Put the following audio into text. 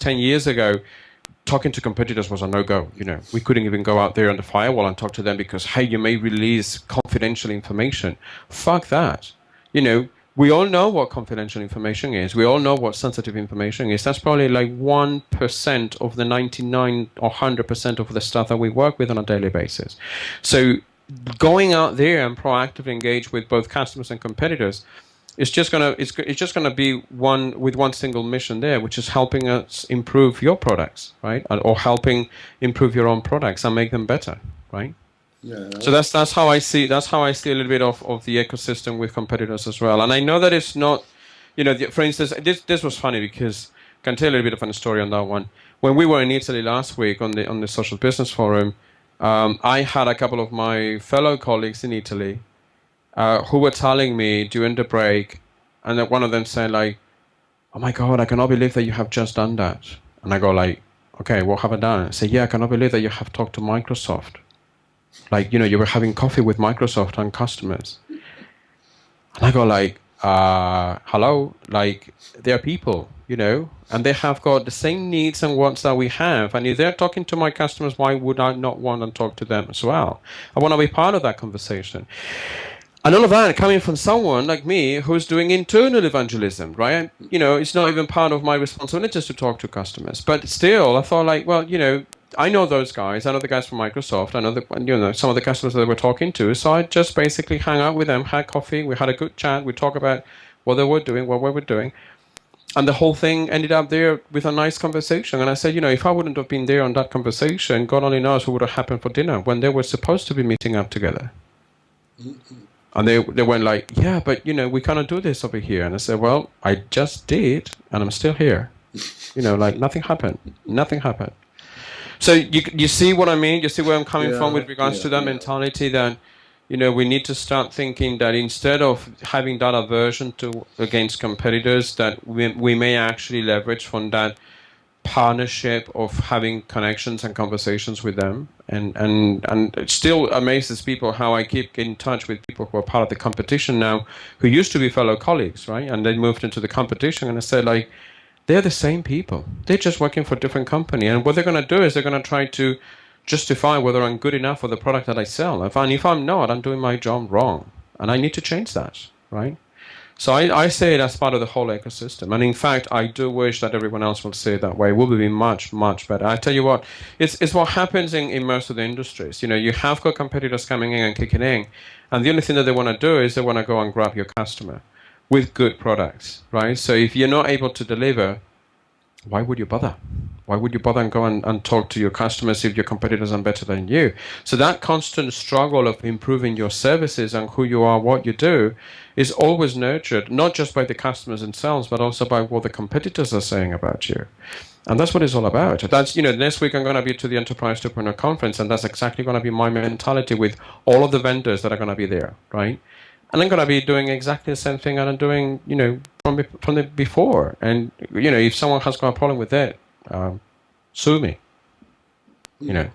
10 years ago, talking to competitors was a no-go. You know, we couldn't even go out there on the firewall and talk to them because, hey, you may release confidential information. Fuck that. You know, we all know what confidential information is. We all know what sensitive information is. That's probably like 1% of the 99 or 100% of the stuff that we work with on a daily basis. So going out there and proactively engage with both customers and competitors it's just gonna it's, it's just gonna be one with one single mission there, which is helping us improve your products, right, or helping improve your own products and make them better, right? Yeah. So that's that's how I see that's how I see a little bit of, of the ecosystem with competitors as well. And I know that it's not, you know, for instance, this this was funny because I can tell a little bit of a story on that one. When we were in Italy last week on the on the social business forum, um, I had a couple of my fellow colleagues in Italy uh, who were telling me during the break, and then one of them said like, "Oh my God, I cannot believe that you have just done that." And I go like, "Okay, what have I done?" I say, "Yeah, I cannot believe that you have talked to Microsoft. Like, you know, you were having coffee with Microsoft and customers." And I go like, uh, "Hello, like they are people, you know, and they have got the same needs and wants that we have. And if they're talking to my customers, why would I not want to talk to them as well? I want to be part of that conversation." And all of that coming from someone like me who's doing internal evangelism, right? You know, it's not even part of my responsibilities to talk to customers. But still, I thought like, well, you know, I know those guys. I know the guys from Microsoft. I know the, you know some of the customers that we're talking to. So I just basically hang out with them, had coffee, we had a good chat, we talk about what they were doing, what we were doing, and the whole thing ended up there with a nice conversation. And I said, you know, if I wouldn't have been there on that conversation, God only knows what would have happened for dinner when they were supposed to be meeting up together. Mm-hmm. And they, they went like, yeah, but you know, we cannot do this over here. And I said, well, I just did, and I'm still here. you know, like nothing happened. Nothing happened. So you you see what I mean? You see where I'm coming yeah, from with regards yeah, to that yeah. mentality that, you know, we need to start thinking that instead of having that aversion to against competitors, that we we may actually leverage from that partnership of having connections and conversations with them. And and and it still amazes people how I keep in touch with people who are part of the competition now who used to be fellow colleagues right? And they moved into the competition and I said like they're the same people. They're just working for a different company. And what they're going to do is they're going to try to justify whether I'm good enough for the product that I sell. If, and if I'm not I'm doing my job wrong. And I need to change that right so I, I say it as part of the whole ecosystem. And in fact, I do wish that everyone else will say it that way. It will be much, much better. I tell you what, it's, it's what happens in, in most of the industries. You know, you have got competitors coming in and kicking in. And the only thing that they want to do is they want to go and grab your customer with good products, right? So if you're not able to deliver, why would you bother? Why would you bother and go and, and talk to your customers if your competitors are better than you? So that constant struggle of improving your services and who you are, what you do, is always nurtured, not just by the customers themselves, but also by what the competitors are saying about you. And that's what it's all about. That's, you know, next week I'm going to be to the Enterprise 2.0 conference, and that's exactly going to be my mentality with all of the vendors that are going to be there, right? And I'm going to be doing exactly the same thing that I'm doing, you know, from, from the before. And, you know, if someone has got a problem with that, um, sue me, you know.